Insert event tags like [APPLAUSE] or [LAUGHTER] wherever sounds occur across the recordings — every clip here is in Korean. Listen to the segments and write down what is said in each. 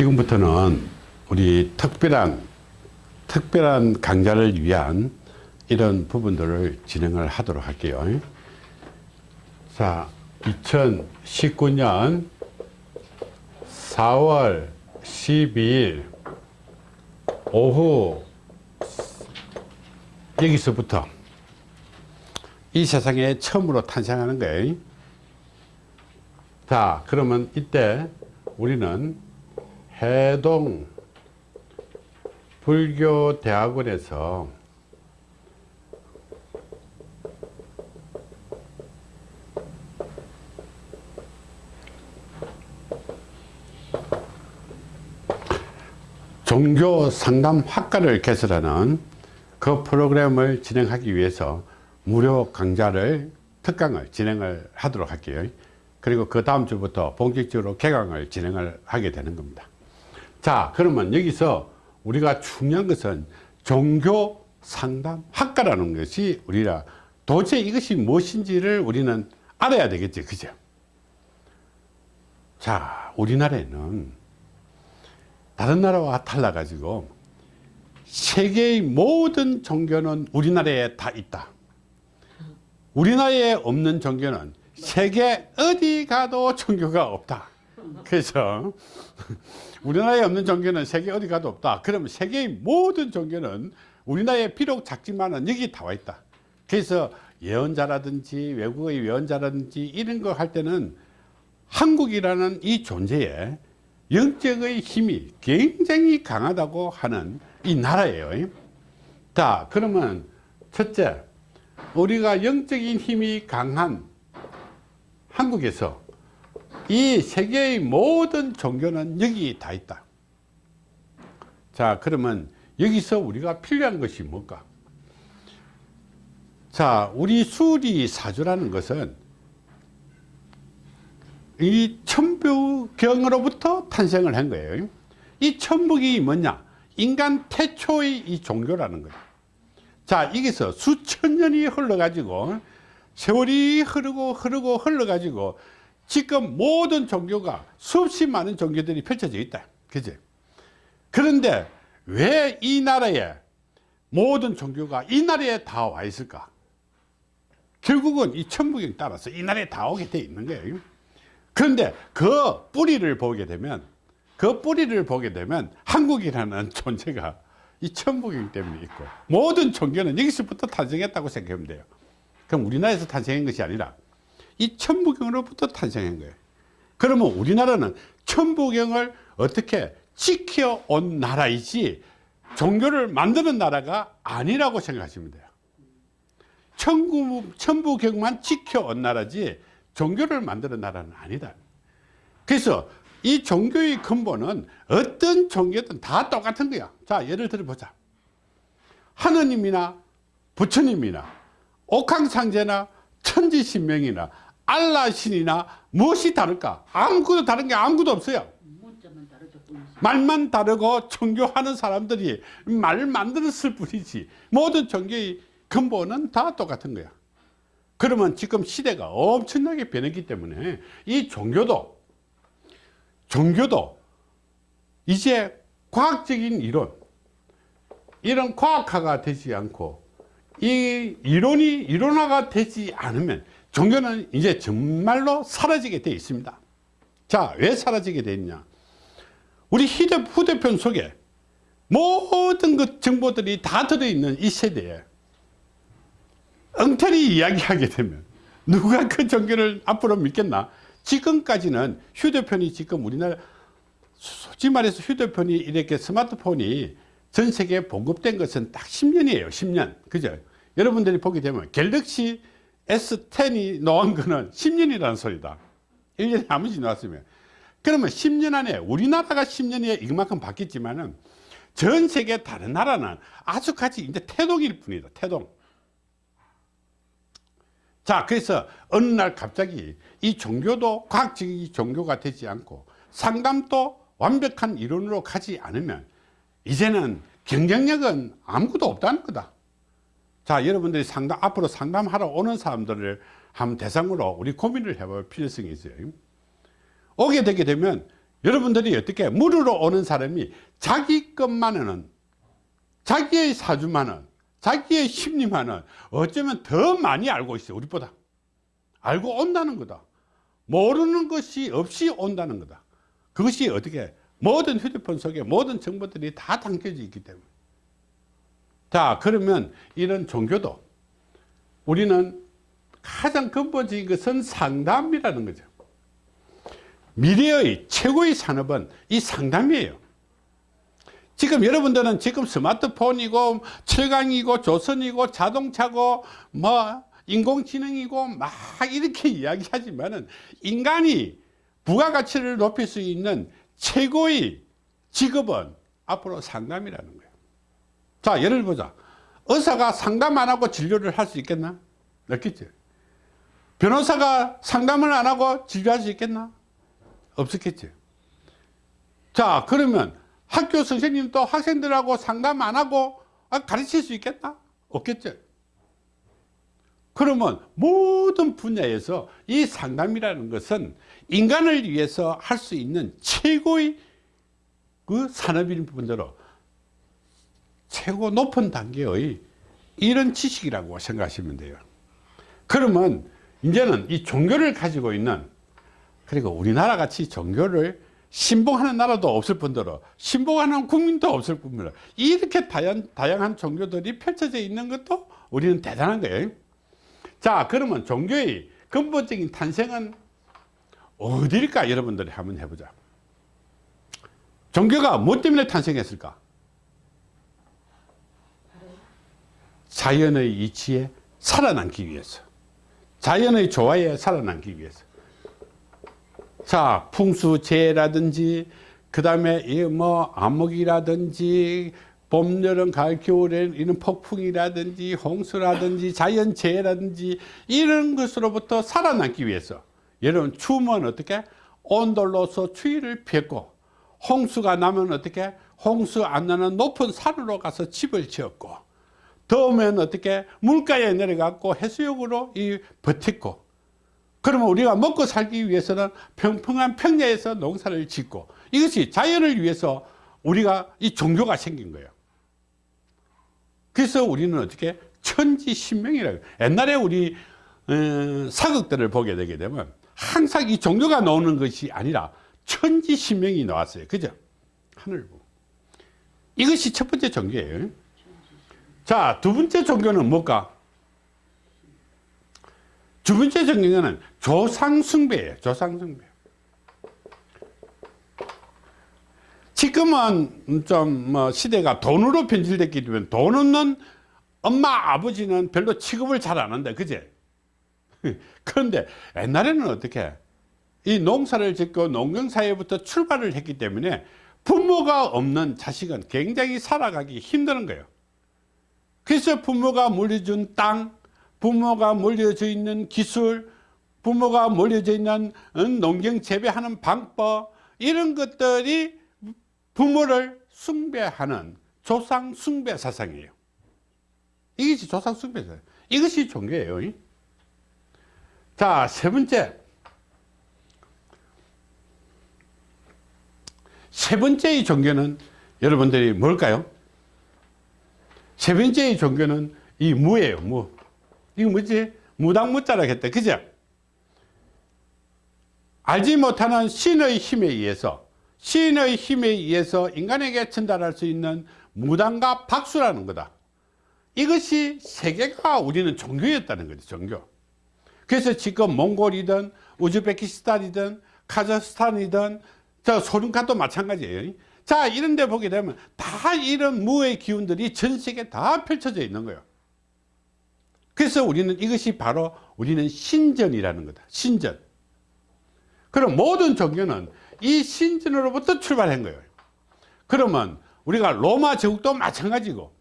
지금부터는 우리 특별한 특별한 강좌를 위한 이런 부분들을 진행을 하도록 할게요. 자, 2019년 4월 12일 오후 여기서부터 이 세상에 처음으로 탄생하는 거예요. 자, 그러면 이때 우리는 해동 불교대학원에서 종교 상담 학과를 개설하는 그 프로그램을 진행하기 위해서 무료 강좌를 특강을 진행을 하도록 할게요. 그리고 그 다음 주부터 본격적으로 개강을 진행을 하게 되는 겁니다 자 그러면 여기서 우리가 중요한 것은 종교 상담 학과라는 것이 우리가 도대체 이것이 무엇인지를 우리는 알아야 되겠지 그죠? 자 우리나라에는 다른 나라와 달라 가지고 세계의 모든 종교는 우리나라에 다 있다. 우리나라에 없는 종교는 세계 어디 가도 종교가 없다. 그래서 우리나라에 없는 종교는 세계 어디 가도 없다. 그러면 세계의 모든 종교는 우리나라에 비록 작지만 여기 다 와 있다. 그래서 예언자라든지 외국의 예언자라든지 이런 거 할 때는 한국이라는 이 존재에 영적의 힘이 굉장히 강하다고 하는 이 나라예요. 자 그러면 첫째 우리가 영적인 힘이 강한 한국에서 이 세계의 모든 종교는 여기 다 있다. 자 그러면 여기서 우리가 필요한 것이 뭘까? 자 우리 수리사주라는 것은 이 천부경으로부터 탄생을 한 거예요. 이 천북이 뭐냐? 인간 태초의 이 종교라는 거예요. 자 여기서 수천 년이 흘러 가지고 세월이 흐르고 흐르고 흘러 가지고 지금 모든 종교가 수없이 많은 종교들이 펼쳐져 있다. 그지? 그런데 왜 이 나라에 모든 종교가 이 나라에 다 와 있을까? 결국은 이 천부경 따라서 이 나라에 다 오게 돼 있는 거예요. 그런데 그 뿌리를 보게 되면 그 뿌리를 보게 되면 한국이라는 [LAUGHS] 존재가 이 천부경 때문에 있고 모든 종교는 여기서부터 탄생했다고 생각하면 돼요. 그럼 우리나라에서 탄생한 것이 아니라 이 천부경으로부터 탄생한 거예요. 그러면 우리나라는 천부경을 어떻게 지켜온 나라이지 종교를 만드는 나라가 아니라고 생각하시면 돼요. 천부, 천부경만 지켜온 나라지 종교를 만드는 나라는 아니다. 그래서 이 종교의 근본은 어떤 종교든 다 똑같은 거야. 자 예를 들어 보자. 하느님이나 부처님이나 옥황상제나 천지신명이나 알라 신이나 무엇이 다를까? 아무것도 다른 게 아무것도 없어요. 말만 다르고 종교하는 사람들이 말을 만들었을 뿐이지. 모든 종교의 근본은 다 똑같은 거야. 그러면 지금 시대가 엄청나게 변했기 때문에 이 종교도 종교도 이제 과학적인 이론 이런 과학화가 되지 않고 이 이론이 이론화가 되지 않으면 종교는 이제 정말로 사라지게 되어 있습니다. 자 왜 사라지게 되냐? 우리 휴대폰 속에 모든 그 정보들이 다 들어있는 이 세대에 엉터리 이야기하게 되면 누가 그 종교를 앞으로 믿겠나? 지금까지는 휴대폰이 지금 우리나라 솔직히 말해서 휴대폰이 이렇게 스마트폰이 전 세계에 보급된 것은 딱 10년이에요. 10년. 그죠? 여러분들이 보게 되면 갤럭시 S10이 나온 거는 10년이라는 소리다. 1년에 아무지 나왔으면. 그러면 10년 안에 우리나라가 10년에 이만큼 바뀌었지만은 전 세계 다른 나라는 아주까지 이제 태동일 뿐이다 태동. 자 그래서 어느 날 갑자기 이 종교도 과학적인 종교가 되지 않고 상담도 완벽한 이론으로 가지 않으면 이제는 경쟁력은 아무것도 없다는 거다 자 여러분들이 상담 앞으로 상담하러 오는 사람들을 한 대상으로 우리 고민을 해볼 필요성이 있어요. 오게 되게 되면 여러분들이 어떻게 물으러 오는 사람이 자기 것만은 자기의 사주만은 자기의 심리만은 어쩌면 더 많이 알고 있어요 우리보다. 알고 온다는 거다. 모르는 것이 없이 온다는 거다. 그것이 어떻게 모든 휴대폰 속에 모든 정보들이 다 담겨져 있기 때문에 자 그러면 이런 종교도 우리는 가장 근본적인 것은 상담이라는 거죠. 미래의 최고의 산업은 이 상담이에요. 지금 여러분들은 지금 스마트폰이고 철강이고 조선이고 자동차고 뭐 인공지능이고 막 이렇게 이야기하지만 은 인간이 부가가치를 높일 수 있는 최고의 직업은 앞으로 상담이라는 거예요 자 예를 보자. 의사가 상담 안 하고 진료를 할 수 있겠나? 없겠죠 변호사가 상담을 안 하고 진료할 수 있겠나? 없었겠죠 자 그러면 학교 선생님도 학생들하고 상담 안 하고 아, 가르칠 수 있겠나? 없겠죠 그러면 모든 분야에서 이 상담이라는 것은 인간을 위해서 할 수 있는 최고의 그 산업인 분대로 최고 높은 단계의 이런 지식이라고 생각하시면 돼요. 그러면 이제는 이 종교를 가지고 있는 그리고 우리나라 같이 종교를 신봉하는 나라도 없을 뿐더러 신봉하는 국민도 없을 뿐더러 이렇게 다양, 다양한 종교들이 펼쳐져 있는 것도 우리는 대단한 거예요. 자 그러면 종교의 근본적인 탄생은 어디일까? 여러분들이 한번 해보자. 종교가 뭐 때문에 탄생했을까 자연의 이치에 살아남기 위해서 자연의 조화에 살아남기 위해서. 자 풍수재해라든지 그 다음에 뭐 암흑이라든지 봄, 여름, 가을, 겨울에 이런 폭풍이라든지 홍수라든지 자연재해라든지 이런 것으로부터 살아남기 위해서. 여러분 추우면 어떻게? 온돌로서 추위를 피했고 홍수가 나면 어떻게? 홍수 안 나는 높은 산으로 가서 집을 지었고 더우면 어떻게 물가에 내려가고 해수욕으로 이 버텼고 그러면 우리가 먹고 살기 위해서는 평평한 평야에서 농사를 짓고 이것이 자연을 위해서 우리가 이 종교가 생긴 거예요. 그래서 우리는 어떻게 천지신명이라고 옛날에 우리 어, 사극들을 보게 되게 되면 항상 이 종교가 나오는 것이 아니라 천지신명이 나왔어요. 그죠? 하늘부 이것이 첫 번째 종교예요 자 두 번째 종교는 뭘까? 두 번째 종교는 조상숭배예요 조상숭배. 지금은 좀 뭐 시대가 돈으로 변질됐기 때문에 돈 없는 엄마 아버지는 별로 취급을 잘 안 한다 그제? [LAUGHS] 그런데 옛날에는 어떻게? 이 농사를 짓고 농경사회부터 출발을 했기 때문에 부모가 없는 자식은 굉장히 살아가기 힘드는 거예요 그래서 부모가 물려준 땅 부모가 물려져 있는 기술 부모가 물려져 있는 농경 재배하는 방법 이런 것들이 부모를 숭배하는 조상 숭배 사상이에요. 이것이 조상 숭배 사상. 이것이 종교예요. 자 세 번째. 세 번째의 종교는 여러분들이 뭘까요 세 번째의 종교는 이 무예요 무. 이거 뭐지? 무당무자라 했다 그죠? 알지 못하는 신의 힘에 의해서 신의 힘에 의해서 인간에게 전달할 수 있는 무당과 박수라는 거다. 이것이 세계가 우리는 종교였다는 거죠 종교. 그래서 지금 몽골이든 우즈베키스탄이든 카자흐스탄이든 저 소련카도 마찬가지예요 자 이런 데 보게 되면 다 이런 무의 기운들이 전 세계에 다 펼쳐져 있는 거예요. 그래서 우리는 이것이 바로 우리는 신전이라는 거다. 신전. 그럼 모든 종교는 이 신전으로부터 출발한 거예요. 그러면 우리가 로마 제국도 마찬가지고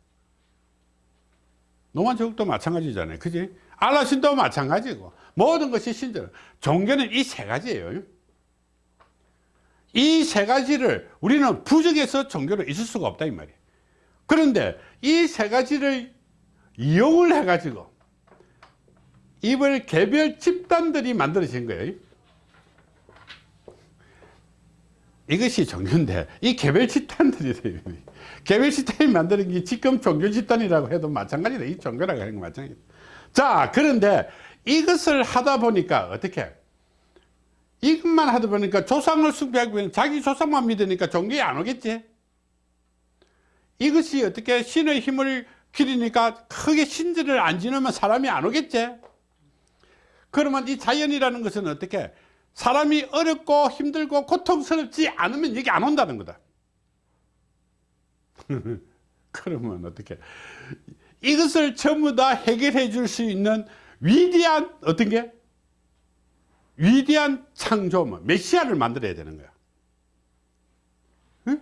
로마 제국도 마찬가지잖아요. 그지? 알라 신도 마찬가지고 모든 것이 신전. 종교는 이 세 가지예요 이 세 가지를 우리는 부정해서 종교로 있을 수가 없다 이 말이에요. 그런데 이 세 가지를 이용을 해 가지고 이걸 개별 집단들이 만들어진 거예요. 이것이 종교인데 이 개별 집단들이 개별 집단이 만드는 게 지금 종교 집단이라고 해도 마찬가지다. 이 종교라고 하는 거 마찬가지다. 자 그런데 이것을 하다 보니까 어떻게 이것만 하다 보니까 조상을 숭배하고 자기 조상만 믿으니까 종교에 안 오겠지. 이것이 어떻게 신의 힘을 기리니까 크게 신들을 안 지르면 사람이 안 오겠지? 그러면 이 자연이라는 것은 어떻게 사람이 어렵고 힘들고 고통스럽지 않으면 여기 안 온다는 거다. [LAUGHS] 그러면 어떻게 이것을 전부 다 해결해 줄 수 있는 위대한 어떤 게 위대한 창조물 메시아를 만들어야 되는 거야. 응?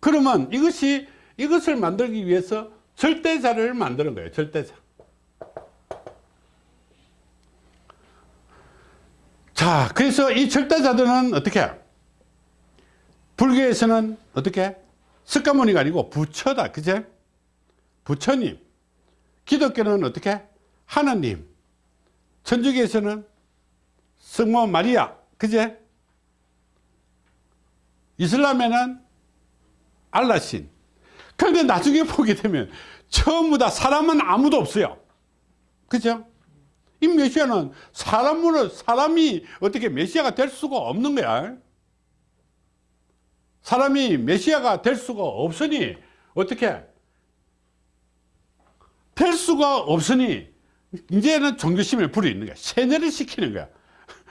그러면 이것이 이것을 만들기 위해서 절대자를 만드는 거예요 절대자. 자 그래서 이 절대자들은 어떻게? 불교에서는 어떻게? 석가모니가 아니고 부처다 그제? 부처님. 기독교는 어떻게? 하나님. 천주교에서는 성모 마리아. 그제? 이슬람에는 알라신. 그런데 나중에 보게 되면 전부 다 사람은 아무도 없어요. 그죠? 이 메시아는 사람으로 사람이 어떻게 메시아가 될 수가 없는 거야. 사람이 메시아가 될 수가 없으니 어떻게? 될 수가 없으니 이제는 종교심을 부리는 거야. 세뇌를 시키는 거야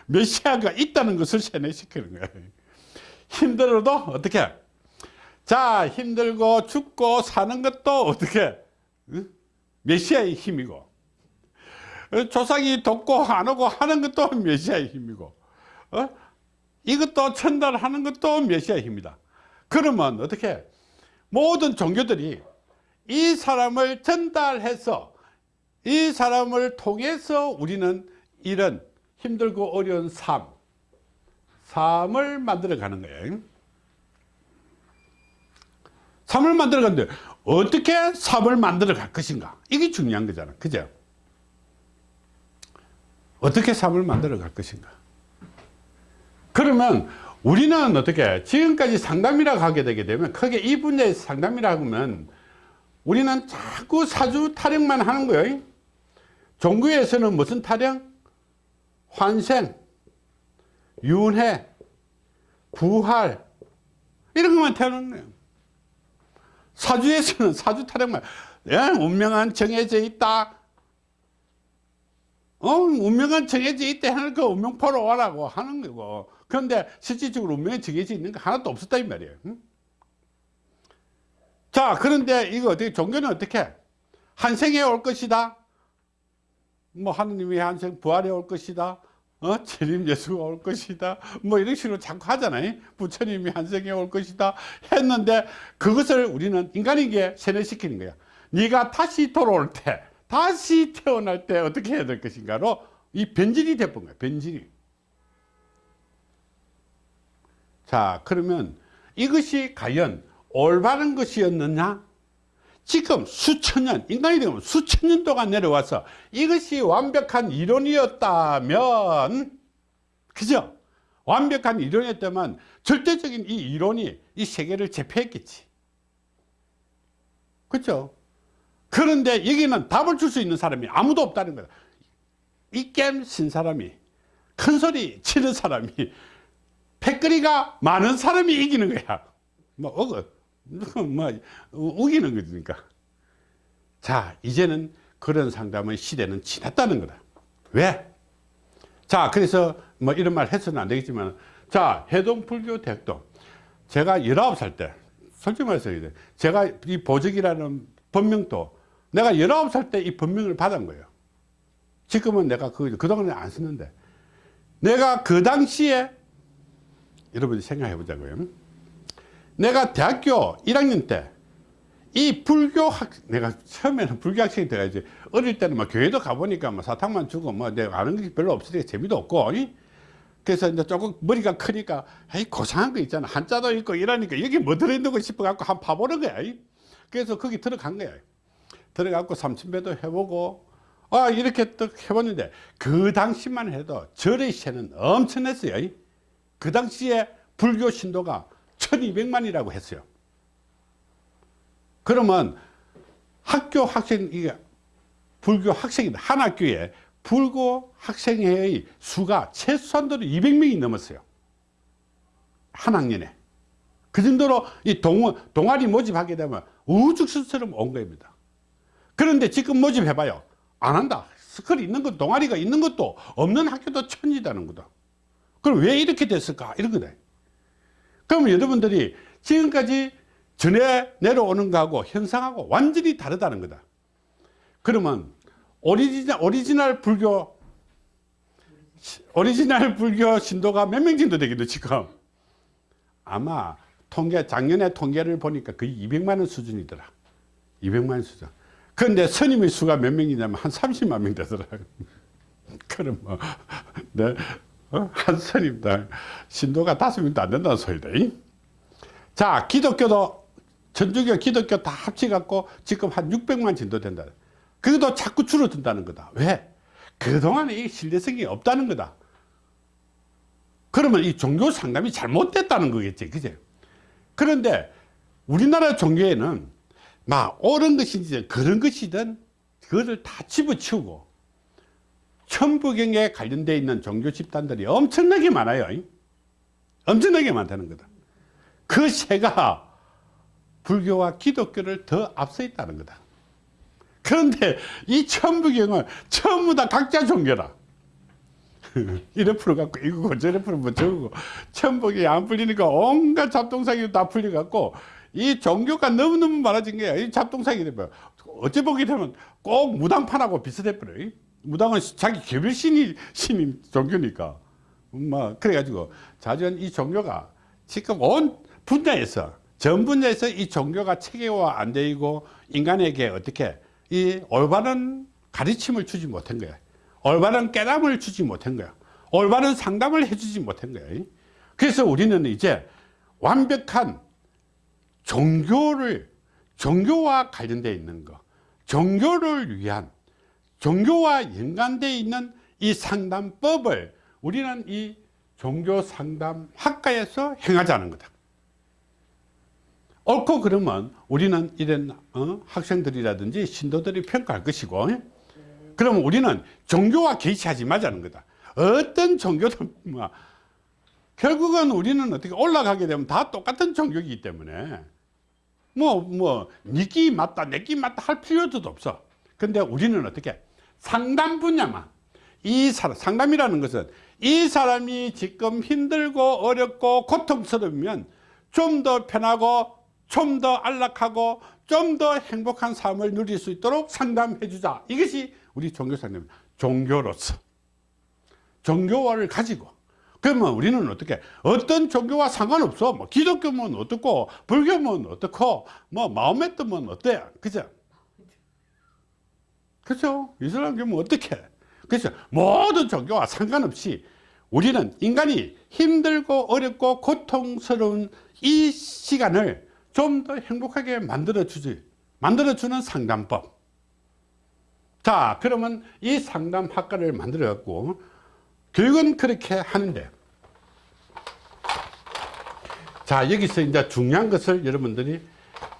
메시아가 있다는 것을 세뇌시키는 거야 힘들어도 어떻게? 자 힘들고 죽고 사는 것도 어떻게? 응? 메시아의 힘이고. 조상이 돕고 안 오고 하는 것도 메시아의 힘이고. 어? 이것도 전달하는 것도 메시아의 힘이다. 그러면 어떻게? 모든 종교들이 이 사람을 전달해서 이 사람을 통해서 우리는 이런 힘들고 어려운 삶. 삶을 만들어 가는 거예요. 삶을 만들어 가는데 어떻게 삶을 만들어 갈 것인가? 이게 중요한 거잖아. 그죠? 어떻게 삶을 만들어 갈 것인가? 그러면 우리는 어떻게 지금까지 상담이라고 하게 되게 되면 크게 이 분야의 상담이라고 하면 우리는 자꾸 사주 타령만 하는 거예요. 종교에서는 무슨 타령? 환생, 윤회, 부활 이런 것만 거예요. 사주에서는 사주 타령만 예, 운명은 정해져 있다. 어, 운명은 정해져 있다 하는 거 운명포로 오라고 하는 거고. 그런데 실질적으로 운명이 정해져 있는 거 하나도 없었다 이 말이에요. 응? 자 그런데 이거 어떻게 종교는 어떻게? 한 생에 올 것이다 뭐 하느님이 한생 부활에 올 것이다. 어? 재림 예수가 올 것이다. 뭐 이런 식으로 자꾸 하잖아요. 부처님이 한생에 올 것이다 했는데 그것을 우리는 인간에게 세뇌시키는 거야. 네가 다시 돌아올 때 다시 태어날 때 어떻게 해야 될 것인가로 이 변질이 돼본 거야 변질이. 자 그러면 이것이 과연 올바른 것이었느냐 지금 수천 년 인간이 되면 수천 년 동안 내려와서 이것이 완벽한 이론이었다면 그죠? 완벽한 이론이었다면 절대적인 이 이론이 이 세계를 제패했겠지. 그렇죠? 그런데 여기는 답을 줄 수 있는 사람이 아무도 없다는 거야 이겜 신 사람이 큰 소리 치는 사람이 [LAUGHS] 패거리가 많은 사람이 이기는 거야. 뭐 어거 뭐 우기는 거니까. 자 이제는 그런 상담의 시대는 지났다는 거다. 왜? 자 그래서 뭐 이런 말 해서는 안 되겠지만 자 해동불교 대학도 제가 19살 때 솔직히 말해서 제가 이 보적이라는 법명도 내가 19살 때 이 법명을 받은 거예요. 지금은 내가 그, 그동안에 안 썼는데. 내가 그 당시에 여러분이 생각해 보자고요 내가 대학교 1학년 때 이 불교 학 내가 처음에는 불교 학생이 돼가지고 어릴 때는 뭐 교회도 가보니까 뭐 사탕만 주고 뭐 내가 아는 게 별로 없으니까 재미도 없고 이? 그래서 이제 조금 머리가 크니까 에이 고상한 거 있잖아 한자도 있고 이러니까 여기 뭐 들어있는 거 싶어 갖고 한 파보는 거야 이? 그래서 거기 들어간 거야 들어가고 삼천배도 해보고 아 이렇게 또 해봤는데 그 당시만 해도 절의 세는 엄청났어요 그 당시에 불교 신도가 1200만이라고 했어요. 그러면 학교 학생 이게 불교 학생이 한 학교에 불교 학생회의 수가 최소한도로 200명이 넘었어요. 한 학년에. 그 정도로 이 동, 동아리 모집하게 되면 우후죽순처럼 온 겁니다. 그런데 지금 모집해봐요. 안 한다. 서클이 있는 것 동아리가 있는 것도 없는 학교도 천지다는 거다. 그럼 왜 이렇게 됐을까? 이런 거다 그러면 여러분들이 지금까지 전에 내려오는 거하고 현상하고 완전히 다르다는 거다. 그러면 오리지널, 오리지널 불교 오리지널 불교 신도가 몇 명 정도 되겠노 지금? 아마 통계 작년에 통계를 보니까 거의 200만 원 수준이더라. 200만 원 수준. 그런데 스님의 수가 몇 명이냐면 한 30만 명 되더라고요 [LAUGHS] 그럼 뭐 네, 어? [LAUGHS] 한 스님당 신도가 다섯 명도 안 된다는 소리다 자 기독교도 천주교 기독교 다 합쳐갖고 지금 한 600만 정도 된다. 그것도 자꾸 줄어든다는 거다. 왜? 그동안에 이 신뢰성이 없다는 거다. 그러면 이 종교 상담이 잘못됐다는 거겠지 그제? 그런데 우리나라 종교에는 막 옳은 것인지 그런 것이든 그것을 다 집어치우고 천부경에 관련되어 있는 종교 집단들이 엄청나게 많아요. 엄청나게 많다는 거다. 그 세가 불교와 기독교를 더 앞서 있다는 거다. 그런데 이 천부경은 전부 다 각자 종교라 [LAUGHS] 이래 풀어갖고 이거고 저래 풀면 저거고 천복이 안 풀리니까 온갖 잡동사기 다 풀려갖고 이 종교가 너무너무 많아진 거야. 이 잡동사기 되면 어째 보게 되면 꼭 무당판하고 비슷해 버려 무당은 자기 개별 신이 신인 종교니까. 뭐 그래가지고 자전 이 종교가 지금 온 분야에서 전 분야에서 이 종교가 체계화 안 되고 인간에게 어떻게 이 올바른 가르침을 주지 못한 거야. 올바른 깨달음을 주지 못한 거야. 올바른 상담을 해주지 못한 거야. 그래서 우리는 이제 완벽한 종교를 종교와 관련되어 있는 거 종교를 위한 종교와 연관되어 있는 이 상담법을 우리는 이 종교 상담 학과에서 행하자는 거다. 옳고 그러면 우리는 이런 어? 학생들이라든지 신도들이 평가할 것이고 그러면 우리는 종교와 개의치하지 말자는 거다. 어떤 종교든 뭐 결국은 우리는 어떻게 올라가게 되면 다 똑같은 종교이기 때문에 뭐뭐 니끼 맞다 내끼 맞다 할 필요도 없어. 근데 우리는 어떻게 상담 분야만. 이 사람 상담이라는 것은 이 사람이 지금 힘들고 어렵고 고통스러우면 좀 더 편하고 좀 더 안락하고 좀 더 행복한 삶을 누릴 수 있도록 상담해 주자. 이것이 우리 종교 상담 종교로서 종교화를 가지고 그러면 우리는 어떻게 어떤 종교와 상관없어. 뭐 기독교면 어떻고 불교면 어떻고 뭐 마음에뜨면 어때 그죠 그죠? 이슬람교면 어떻게? 그래서 모든 종교와 상관없이 우리는 인간이 힘들고 어렵고 고통스러운 이 시간을 좀 더 행복하게 만들어 주지 만들어 주는 상담법. 자 그러면 이 상담학과를 만들어 갖고 교육은 그렇게 하는데. 자 여기서 이제 중요한 것을 여러분들이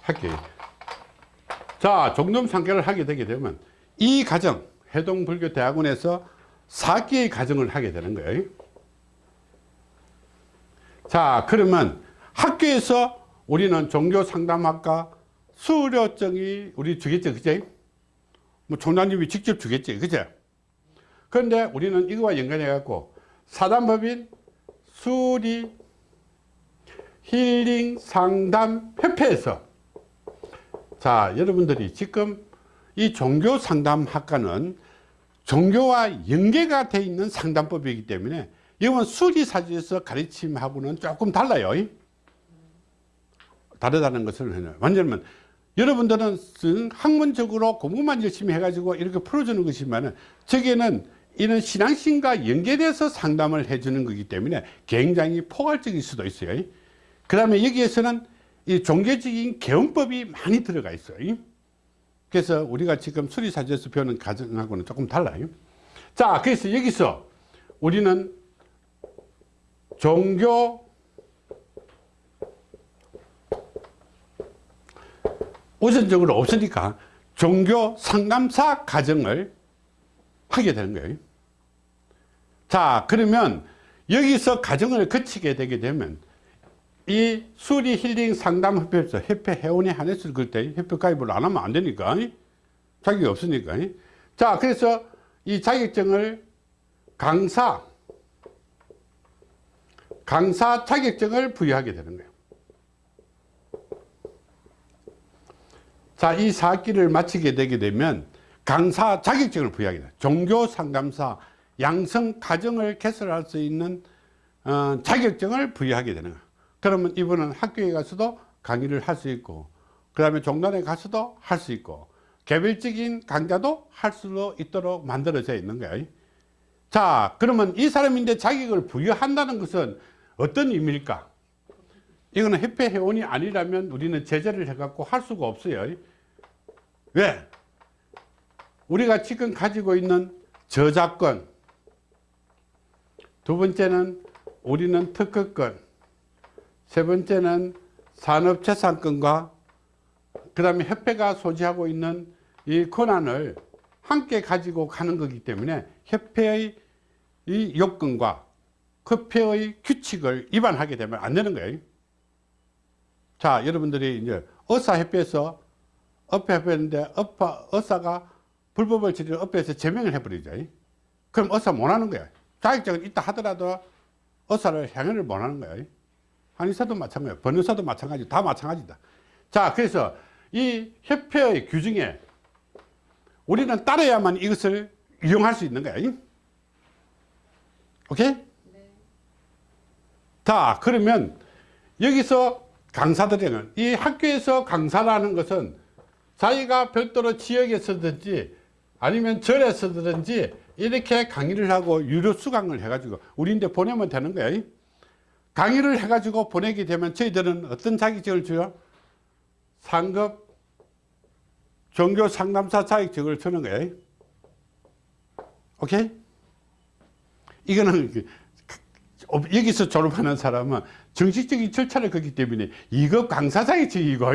할게요. 자 종점 상계를 하게 되게 되면 이 과정 해동불교대학원에서 4개의 과정을 하게 되는 거예요. 자 그러면 학교에서 우리는 종교상담학과 수료증이 우리 주겠죠 그제? 뭐 총장님이 직접 주겠지 그죠 그런데 우리는 이거와 연관해 갖고 사단법인 수리 힐링 상담 협회에서 자 여러분들이 지금 이 종교 상담 학과는 종교와 연계가 되어 있는 상담법이기 때문에 이건 수리사주에서 가르침하고는 조금 달라요. 다르다는 것을 완전히 여러분들은 학문적으로 공부만 열심히 해가지고 이렇게 풀어주는 것이지만 저게는 이런 신앙심과 연계돼서 상담을 해주는 거기 때문에 굉장히 포괄적일 수도 있어요. 그 다음에 여기에서는 이 종교적인 개헌법이 많이 들어가 있어요 그래서 우리가 지금 수리사제에서 배우는 가정하고는 조금 달라요. 자 그래서 여기서 우리는 종교 우선적으로 없으니까 종교 상담사 가정을 하게 되는 거예요. 자 그러면 여기서 가정을 거치게 되게 되면 이 수리 힐링 상담 협회에서 협회 회원에 한해서 그때 협회 가입을 안 하면 안 되니까 자격이 없으니까 자 그래서 이 자격증을 강사 강사 자격증을 부여하게 되는 거예요. 자이 사기를 마치게 되게 되면 강사 자격증을 부여하게 돼요. 종교 상담사 양성 가정을 개설할 수 있는 어, 자격증을 부여하게 되는 거예요 그러면 이분은 학교에 가서도 강의를 할 수 있고 그 다음에 종단에 가서도 할 수 있고 개별적인 강좌도 할 수 있도록 만들어져 있는 거예요 자 그러면 이 사람인데 자격을 부여한다는 것은 어떤 의미일까? 이거는 협회 회원이 아니라면 우리는 제재를 해갖고 할 수가 없어요. 왜? 우리가 지금 가지고 있는 저작권. 두 번째는 우리는 특허권 세 번째는 산업재산권과 그 다음에 협회가 소지하고 있는 이 권한을 함께 가지고 가는 거기 때문에 협회의 이 요건과 협회의 규칙을 위반하게 되면 안 되는 거예요. 자, 여러분들이 이제 의사협회에서 업회협회인데 업화, 의사가 불법을 지르 업회에서 제명을 해버리죠. 그럼 의사 못 하는 거야. 자격증은 있다 하더라도 의사를 행위를 못 하는 거예요. 한의사도 마찬가지예요. 변호사도 마찬가지, 다 마찬가지다. 자, 그래서 이 협회의 규정에 우리는 따라야만 이것을 이용할 수 있는 거야. 오케이? 네. 자, 그러면 여기서 강사들은 이 학교에서 강사라는 것은 자기가 별도로 지역에서든지 아니면 절에서든지 이렇게 강의를 하고 유료 수강을 해가지고 우리인데 보내면 되는 거야. 강의를 해가지고 보내게 되면 저희들은 어떤 자격증을 줘요? 상급 종교 상담사 자격증을 주는 거예요. 오케이? 이거는 그, 여기서 졸업하는 사람은 정식적인 절차를 걷기 때문에 2급 강사 자격증이고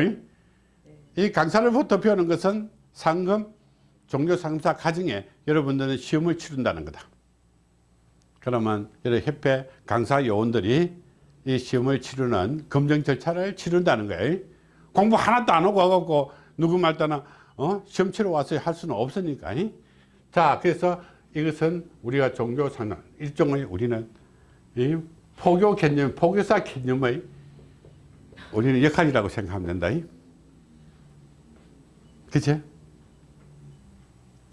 이 강사를부터 배우는 것은 상급 종교 상담사 과정에 여러분들은 시험을 치른다는 거다. 그러면 여러 협회 강사 요원들이 이 시험을 치르는 검정 절차를 치른다는 거예요. 공부 하나도 안 하고 와갖고 누구 말따나 어? 시험 치러 와서 할 수는 없으니까. 자, 그래서 이것은 우리가 종교 상담, 일종의 우리는 이 포교 개념, 포교사 개념의 우리는 역할이라고 생각하면 된다. 그치?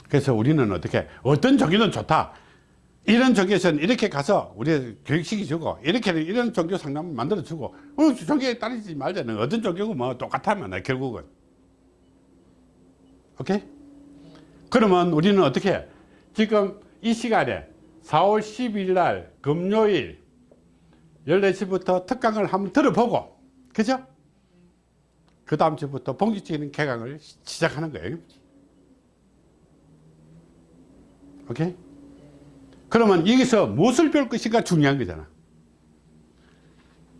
그래서 우리는 어떻게, 어떤 종교는 좋다. 이런 종교에서는 이렇게 가서 우리 교육시키 주고 이렇게 이런 종교 상담을 만들어 주고 어, 종교에 따르지 말자는 어떤 종교고 뭐 똑같아만 결국은. 오케이? 그러면 우리는 어떻게 지금 이 시간에 4월 12일 날 금요일 14시부터 특강을 한번 들어보고 그죠? 그 다음 주부터 본격적인 개강을 시작하는 거예요. 오케이 그러면 여기서 무엇을 배울 것인가 중요한 거잖아.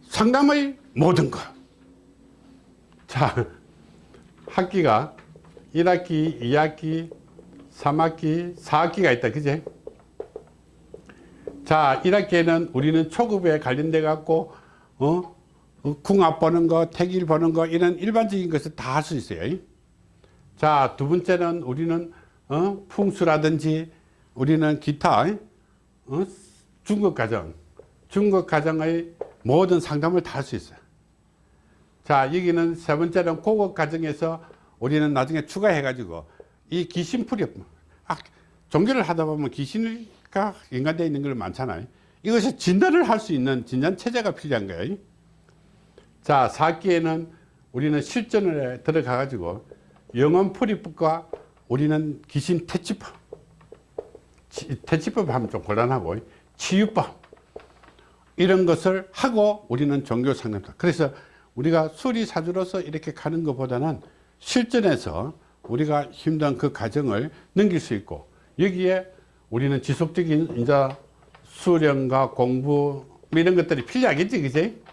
상담의 모든 것. 자, 학기가 1학기, 2학기, 3학기, 4학기가 있다. 그제? 자, 1학기에는 우리는 초급에 관련돼 갖고, 어? 어? 궁합 보는 거, 택일 보는 거, 이런 일반적인 것을 다 할 수 있어요. 자, 두 번째는 우리는, 어? 풍수라든지, 우리는 기타, 어? 중국 가정, 중국 가정의 모든 상담을 다 할 수 있어요. 자, 여기는 세 번째는 고급 가정에서 우리는 나중에 추가해가지고 이 귀신풀이, 아, 종교를 하다 보면 귀신가 연관되어 있는 걸 많잖아요. 이것이 진단을 할 수 있는 진단 체제가 필요한 거예요. 자, 4기에는 우리는 실전을 들어가 가지고 영원풀이법과 우리는 귀신 퇴치법 퇴치법 하면 좀 곤란하고 치유법. 이런 것을 하고 우리는 종교 상담사. 그래서 우리가 수리사주로서 이렇게 가는 것보다는 실전에서 우리가 힘든 그 과정을 넘길 수 있고 여기에 우리는 지속적인 이제 수련과 공부 뭐 이런 것들이 필요하겠지 그지?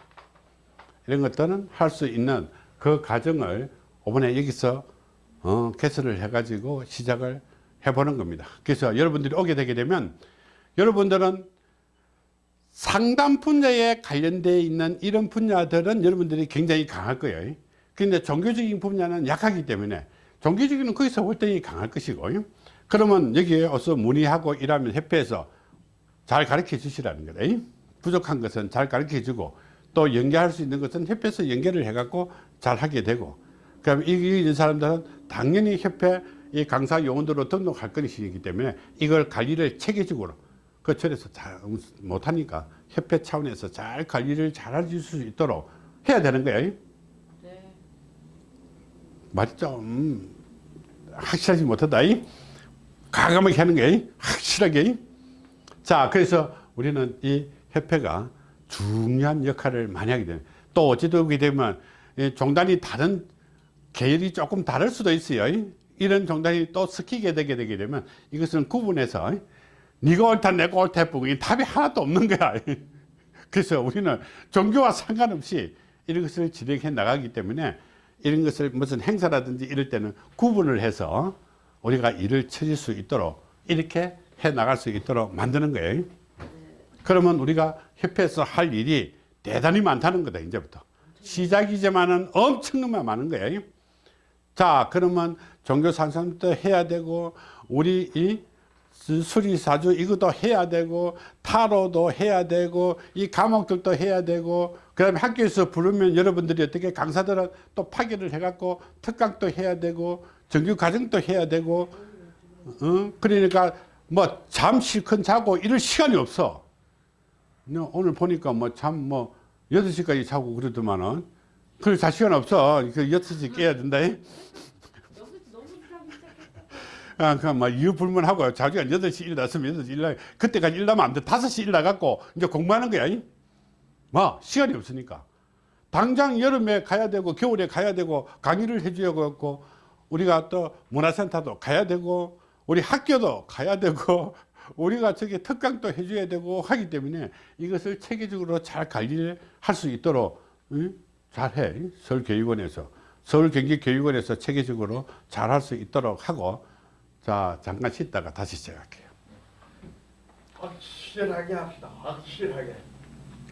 이런 것들은 할 수 있는 그 과정을 이번에 여기서 어, 개설을 해 가지고 시작을 해보는 겁니다. 그래서 여러분들이 오게 되게 되면 여러분들은 상담 분야에 관련되어 있는 이런 분야들은 여러분들이 굉장히 강할 거예요. 근데 종교적인 분야는 약하기 때문에 종교적인 거기서 활동이 강할 것이고 그러면 여기에 와서 문의하고 일하면 협회에서 잘 가르쳐 주시라는 거다. 부족한 것은 잘 가르쳐 주고 또 연계할 수 있는 것은 협회에서 연계를 해 갖고 잘 하게 되고 그럼 이, 이 사람들은 당연히 협회 이 강사 요원들로 등록할 것이기 때문에 이걸 관리를 체계적으로 그 절에서 잘 못하니까 협회 차원에서 잘 관리를 잘 해줄 수 있도록 해야 되는 거예요. 네. 말이 좀 확실하지 못하다. 이? 과감하게 하는 게 확실하게. 자, 그래서 우리는 이 협회가 중요한 역할을 많이 하게 되는. 또 어찌 되게 되면 이 종단이 다른 계열이 조금 다를 수도 있어요. 이런 종단이 또 섞이게 되게 되게 되면 이것은 구분해서 네가 옳다 내가 옳다 해보고 이 답이 하나도 없는 거야. [LAUGHS] 그래서 우리는 종교와 상관없이 이런 것을 진행해 나가기 때문에 이런 것을 무슨 행사라든지 이럴 때는 구분을 해서 우리가 일을 처릴 수 있도록 이렇게 해 나갈 수 있도록 만드는 거예요. 그러면 우리가 협회에서 할 일이 대단히 많다는 거다 이제부터 시작이지만은 엄청나게 많은 거예요. 자 그러면 종교 산성도 해야 되고 우리 이 수리사주 이것도 해야 되고 타로도 해야 되고 이 과목들도 해야 되고 그 다음에 학교에서 부르면 여러분들이 어떻게 강사들은 또 파견을 해갖고 특강도 해야 되고 정규 과정도 해야 되고 어? 그러니까 뭐잠 실컷 자고 이럴 시간이 없어. 오늘 보니까 뭐 잠뭐 8시까지 자고 그러더만은. 그럴 자 시간 없어. 그 6시 깨야 된다. 너무 너무 일하기 시작했다. 아, 그냥 막 이유 불문하고 자기가 8시 일어났으면 8시 일나 그때까지 일나면 안 돼. 5시 일나갖고 이제 공부하는 거야. 이? 뭐, 시간이 없으니까. 당장 여름에 가야 되고, 겨울에 가야 되고, 강의를 해줘야 겠고, 우리가 또 문화센터도 가야 되고, 우리 학교도 가야 되고, [LAUGHS] 우리가 저기 특강도 해줘야 되고 하기 때문에 이것을 체계적으로 잘 관리를 할 수 있도록 응? 잘해. 서울교육원에서. 서울경기교육원에서 체계적으로 잘 할 수 있도록 하고, 자, 잠깐 쉬다가 다시 시작할게요. 확실하게 합시다. 확실하게.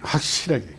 확실하게.